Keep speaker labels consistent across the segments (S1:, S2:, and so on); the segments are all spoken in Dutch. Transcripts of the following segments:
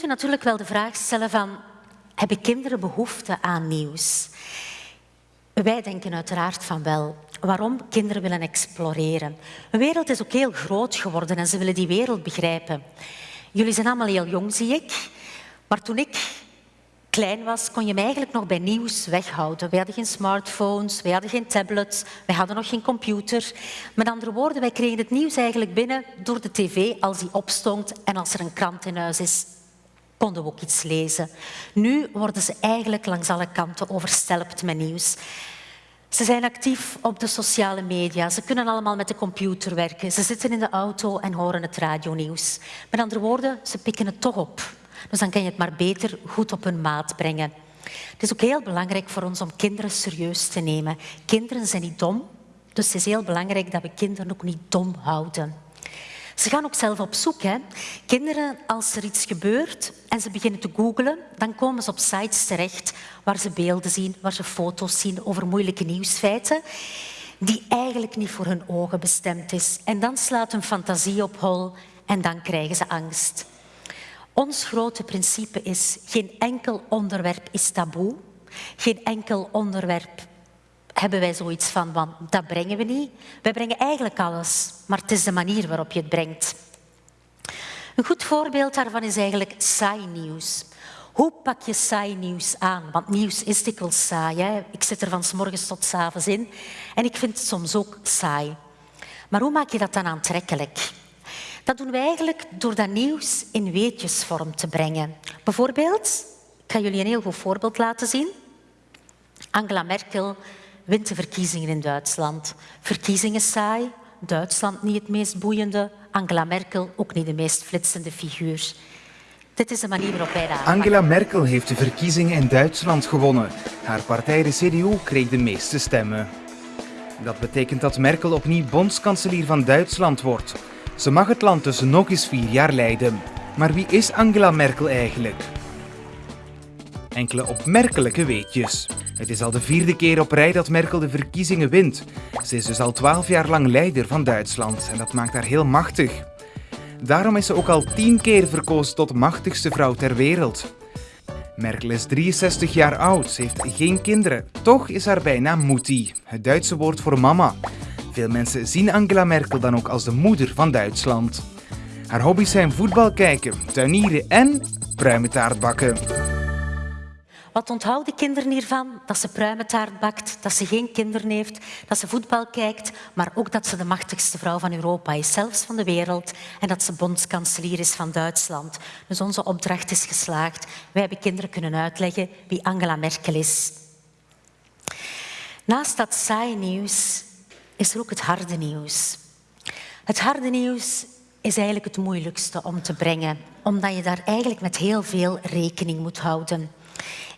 S1: kunt natuurlijk wel de vraag stellen van, hebben kinderen behoefte aan nieuws? Wij denken uiteraard van wel. Waarom? Kinderen willen exploreren. De wereld is ook heel groot geworden en ze willen die wereld begrijpen. Jullie zijn allemaal heel jong, zie ik. Maar toen ik klein was, kon je me eigenlijk nog bij nieuws weghouden. We hadden geen smartphones, we hadden geen tablets, we hadden nog geen computer. Met andere woorden, wij kregen het nieuws eigenlijk binnen door de tv als die opstond en als er een krant in huis is, konden we ook iets lezen. Nu worden ze eigenlijk langs alle kanten overstelpt met nieuws. Ze zijn actief op de sociale media. Ze kunnen allemaal met de computer werken. Ze zitten in de auto en horen het radionieuws. Met andere woorden, ze pikken het toch op. Dus dan kan je het maar beter goed op hun maat brengen. Het is ook heel belangrijk voor ons om kinderen serieus te nemen. Kinderen zijn niet dom, dus het is heel belangrijk dat we kinderen ook niet dom houden. Ze gaan ook zelf op zoek. Hè. Kinderen, als er iets gebeurt en ze beginnen te googlen, dan komen ze op sites terecht waar ze beelden zien, waar ze foto's zien over moeilijke nieuwsfeiten die eigenlijk niet voor hun ogen bestemd is. En dan slaat hun fantasie op hol en dan krijgen ze angst. Ons grote principe is, geen enkel onderwerp is taboe. Geen enkel onderwerp hebben wij zoiets van, van dat brengen we niet. Wij brengen eigenlijk alles, maar het is de manier waarop je het brengt. Een goed voorbeeld daarvan is eigenlijk saai nieuws. Hoe pak je saai nieuws aan? Want nieuws is dikwijls saai. Hè? Ik zit er van s morgens tot s avonds in en ik vind het soms ook saai. Maar hoe maak je dat dan aantrekkelijk? Dat doen we eigenlijk door dat nieuws in weetjesvorm te brengen. Bijvoorbeeld, ik ga jullie een heel goed voorbeeld laten zien. Angela Merkel wint de verkiezingen in Duitsland. Verkiezingen saai, Duitsland niet het meest boeiende, Angela Merkel ook niet de meest flitsende figuur. Dit is de manier waarop wij dat
S2: Angela Merkel heeft de verkiezingen in Duitsland gewonnen. Haar partij, de CDU, kreeg de meeste stemmen. Dat betekent dat Merkel opnieuw bondskanselier van Duitsland wordt. Ze mag het land dus nog eens vier jaar leiden. Maar wie is Angela Merkel eigenlijk? Enkele opmerkelijke weetjes. Het is al de vierde keer op rij dat Merkel de verkiezingen wint. Ze is dus al twaalf jaar lang leider van Duitsland en dat maakt haar heel machtig. Daarom is ze ook al tien keer verkozen tot machtigste vrouw ter wereld. Merkel is 63 jaar oud, ze heeft geen kinderen. Toch is haar bijnaam Mutti, het Duitse woord voor mama. Veel mensen zien Angela Merkel dan ook als de moeder van Duitsland. Haar hobby's zijn voetbal kijken, tuinieren en pruimentaart bakken.
S1: Wat onthouden kinderen hiervan? Dat ze pruimentaart bakt, dat ze geen kinderen heeft, dat ze voetbal kijkt, maar ook dat ze de machtigste vrouw van Europa is, zelfs van de wereld, en dat ze bondskanselier is van Duitsland. Dus onze opdracht is geslaagd. Wij hebben kinderen kunnen uitleggen wie Angela Merkel is. Naast dat saaie nieuws is er ook het harde nieuws. Het harde nieuws is eigenlijk het moeilijkste om te brengen, omdat je daar eigenlijk met heel veel rekening moet houden.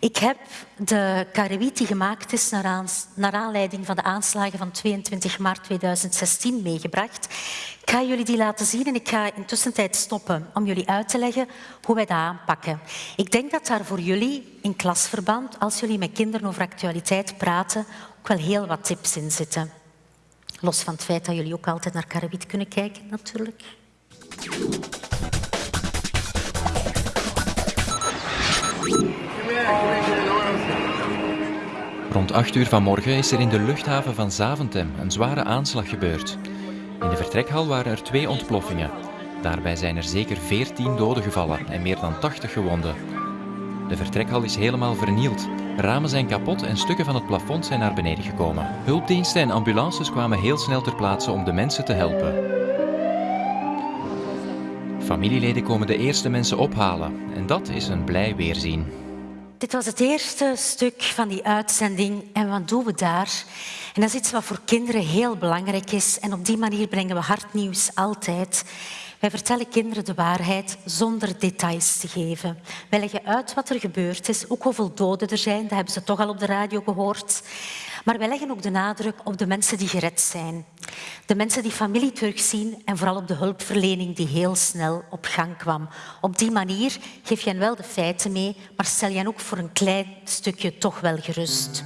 S1: Ik heb de karrewit die gemaakt is naar, aanleiding van de aanslagen van 22 maart 2016 meegebracht. Ik ga jullie die laten zien en ik ga intussen tijd stoppen om jullie uit te leggen hoe wij dat aanpakken. Ik denk dat daar voor jullie in klasverband, als jullie met kinderen over actualiteit praten, ook wel heel wat tips in zitten. Los van het feit dat jullie ook altijd naar karrewit kunnen kijken, natuurlijk.
S3: Rond 8 uur vanmorgen is er in de luchthaven van Zaventem een zware aanslag gebeurd. In de vertrekhal waren er twee ontploffingen. Daarbij zijn er zeker 14 doden gevallen en meer dan 80 gewonden. De vertrekhal is helemaal vernield. Ramen zijn kapot en stukken van het plafond zijn naar beneden gekomen. Hulpdiensten en ambulances kwamen heel snel ter plaatse om de mensen te helpen. Familieleden komen de eerste mensen ophalen en dat is een blij weerzien.
S1: Dit was het eerste stuk van die uitzending. En wat doen we daar? En dat is iets wat voor kinderen heel belangrijk is. En op die manier brengen we hardnieuws altijd. Wij vertellen kinderen de waarheid zonder details te geven. Wij leggen uit wat er gebeurd is, ook hoeveel doden er zijn. Dat hebben ze toch al op de radio gehoord. Maar wij leggen ook de nadruk op de mensen die gered zijn. De mensen die familie terugzien en vooral op de hulpverlening die heel snel op gang kwam. Op die manier geef je hen wel de feiten mee, maar stel je hen ook voor een klein stukje toch wel gerust.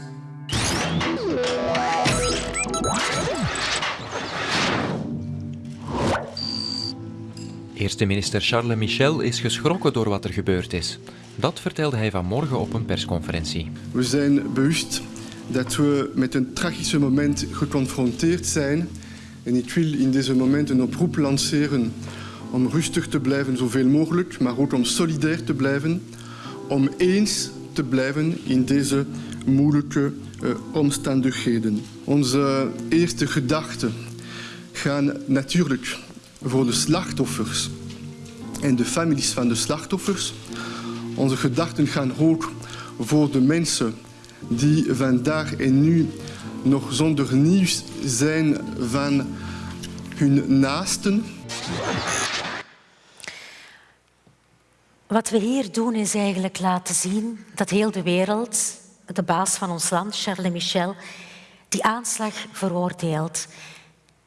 S3: Eerste minister Charles Michel is geschrokken door wat er gebeurd is. Dat vertelde hij vanmorgen op een persconferentie.
S4: We zijn bewust dat we met een tragische moment geconfronteerd zijn. En ik wil in deze moment een oproep lanceren om rustig te blijven zoveel mogelijk, maar ook om solidair te blijven, om eens te blijven in deze moeilijke uh, omstandigheden. Onze eerste gedachten gaan natuurlijk voor de slachtoffers en de families van de slachtoffers. Onze gedachten gaan ook voor de mensen die vandaag en nu nog zonder nieuws zijn van hun naasten.
S1: Wat we hier doen is eigenlijk laten zien dat heel de wereld, de baas van ons land, Charles Michel, die aanslag veroordeelt.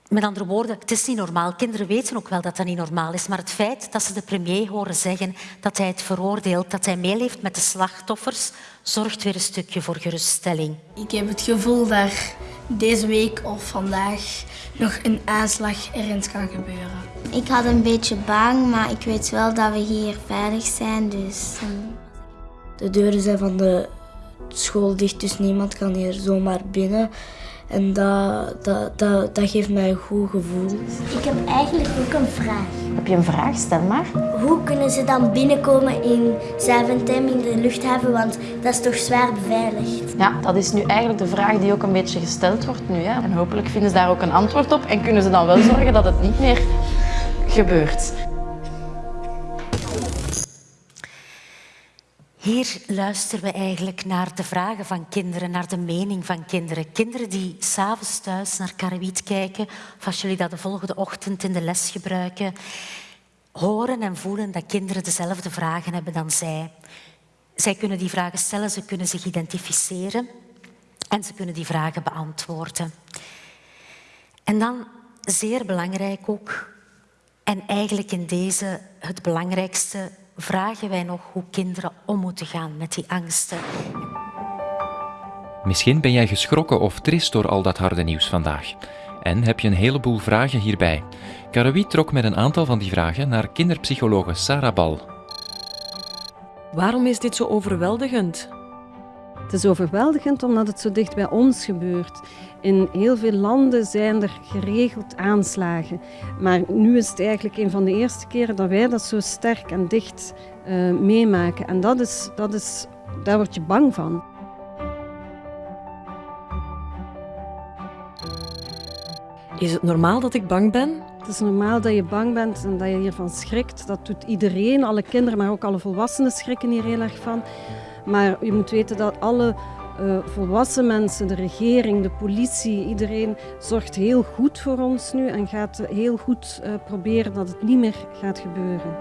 S1: Met andere woorden, het is niet normaal. Kinderen weten ook wel dat dat niet normaal is. Maar het feit dat ze de premier horen zeggen dat hij het veroordeelt, dat hij meeleeft met de slachtoffers, zorgt weer een stukje voor geruststelling.
S5: Ik heb het gevoel dat deze week of vandaag nog een aanslag ergens kan gebeuren.
S6: Ik had een beetje bang, maar ik weet wel dat we hier veilig zijn. Dus... Ehm,
S5: de deuren zijn van de school dicht, dus niemand kan hier zomaar binnen. En dat, dat, dat, dat geeft mij een goed gevoel.
S6: Ik heb eigenlijk ook een vraag.
S7: Heb je een vraag? Stel maar.
S6: Hoe kunnen ze dan binnenkomen in Zaventem in de luchthaven? Want dat is toch zwaar beveiligd?
S7: Ja, dat is nu eigenlijk de vraag die ook een beetje gesteld wordt nu. Hè. En hopelijk vinden ze daar ook een antwoord op en kunnen ze dan wel zorgen dat het niet meer gebeurt.
S1: Hier luisteren we eigenlijk naar de vragen van kinderen, naar de mening van kinderen. Kinderen die s'avonds thuis naar Karawiet kijken, of als jullie dat de volgende ochtend in de les gebruiken, horen en voelen dat kinderen dezelfde vragen hebben dan zij. Zij kunnen die vragen stellen, ze kunnen zich identificeren en ze kunnen die vragen beantwoorden. En dan, zeer belangrijk ook, en eigenlijk in deze het belangrijkste, vragen wij nog hoe kinderen om moeten gaan met die angsten.
S3: Misschien ben jij geschrokken of trist door al dat harde nieuws vandaag. En heb je een heleboel vragen hierbij. Karawi trok met een aantal van die vragen naar kinderpsychologe Sarah Bal.
S8: Waarom is dit zo overweldigend?
S9: Het is overweldigend omdat het zo dicht bij ons gebeurt. In heel veel landen zijn er geregeld aanslagen. Maar nu is het eigenlijk een van de eerste keren dat wij dat zo sterk en dicht uh, meemaken. En dat is, dat is, daar word je bang van.
S8: Is het normaal dat ik bang ben?
S9: Het is normaal dat je bang bent en dat je hiervan schrikt. Dat doet iedereen, alle kinderen, maar ook alle volwassenen schrikken hier heel erg van. Maar je moet weten dat alle uh, volwassen mensen, de regering, de politie, iedereen zorgt heel goed voor ons nu en gaat heel goed uh, proberen dat het niet meer gaat gebeuren.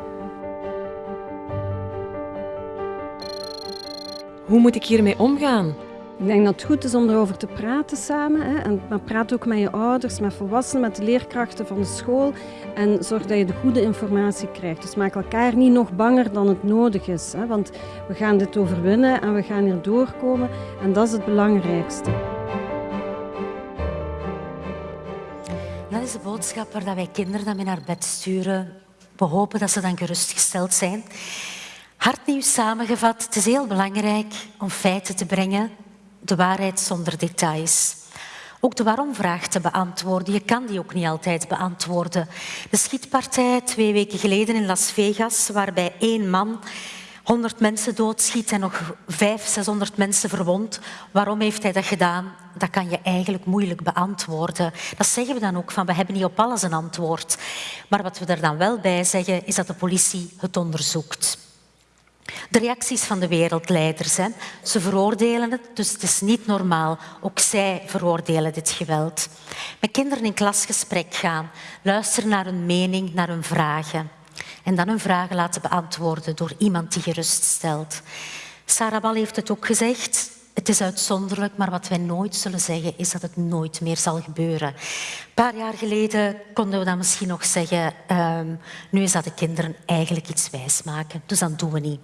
S8: Hoe moet ik hiermee omgaan?
S9: Ik denk dat het goed is om erover te praten samen. Hè. En, maar praat ook met je ouders, met volwassenen, met de leerkrachten van de school. En zorg dat je de goede informatie krijgt. Dus maak elkaar niet nog banger dan het nodig is. Hè. Want we gaan dit overwinnen en we gaan hier doorkomen. En dat is het belangrijkste.
S1: Dat is de boodschap waar wij kinderen dan mee naar bed sturen. We hopen dat ze dan gerustgesteld zijn. Hard nieuws samengevat, het is heel belangrijk om feiten te brengen de waarheid zonder details. Ook de waarom-vraag te beantwoorden. Je kan die ook niet altijd beantwoorden. De schietpartij twee weken geleden in Las Vegas, waarbij één man 100 mensen doodschiet en nog 500, 600 mensen verwond. Waarom heeft hij dat gedaan? Dat kan je eigenlijk moeilijk beantwoorden. Dat zeggen we dan ook van, we hebben niet op alles een antwoord. Maar wat we er dan wel bij zeggen, is dat de politie het onderzoekt. De reacties van de wereldleiders. Hè. Ze veroordelen het, dus het is niet normaal. Ook zij veroordelen dit geweld. Met kinderen in klasgesprek gaan, luisteren naar hun mening, naar hun vragen. En dan hun vragen laten beantwoorden door iemand die geruststelt. Sarah Bal heeft het ook gezegd. Het is uitzonderlijk, maar wat wij nooit zullen zeggen is dat het nooit meer zal gebeuren. Een paar jaar geleden konden we dan misschien nog zeggen, um, nu is dat de kinderen eigenlijk iets wijsmaken, dus dat doen we niet.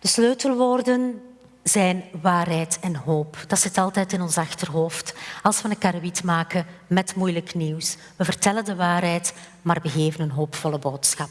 S1: De sleutelwoorden zijn waarheid en hoop. Dat zit altijd in ons achterhoofd. Als we een karrewiet maken met moeilijk nieuws. We vertellen de waarheid, maar we geven een hoopvolle boodschap.